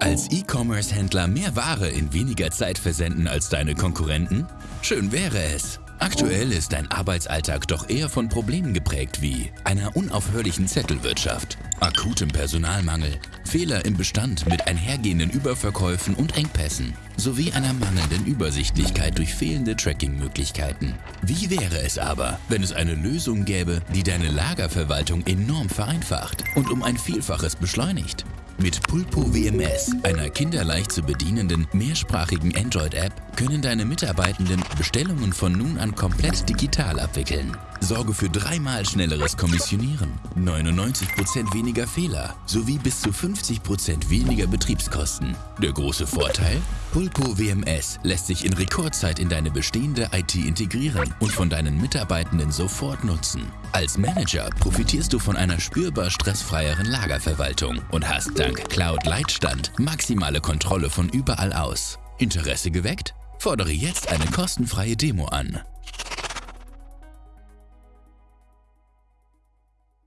Als E-Commerce-Händler mehr Ware in weniger Zeit versenden als deine Konkurrenten? Schön wäre es. Aktuell ist dein Arbeitsalltag doch eher von Problemen geprägt wie einer unaufhörlichen Zettelwirtschaft, akutem Personalmangel, Fehler im Bestand mit einhergehenden Überverkäufen und Engpässen sowie einer mangelnden Übersichtlichkeit durch fehlende Tracking-Möglichkeiten. Wie wäre es aber, wenn es eine Lösung gäbe, die deine Lagerverwaltung enorm vereinfacht und um ein Vielfaches beschleunigt? Mit Pulpo WMS, einer kinderleicht zu bedienenden mehrsprachigen Android-App, können deine Mitarbeitenden Bestellungen von nun an komplett digital abwickeln. Sorge für dreimal schnelleres Kommissionieren, 99% weniger Fehler sowie bis zu 50% weniger Betriebskosten. Der große Vorteil? Pulpo WMS lässt sich in Rekordzeit in deine bestehende IT integrieren und von deinen Mitarbeitenden sofort nutzen. Als Manager profitierst du von einer spürbar stressfreieren Lagerverwaltung und hast dank Cloud Leitstand maximale Kontrolle von überall aus. Interesse geweckt? Fordere jetzt eine kostenfreie Demo an.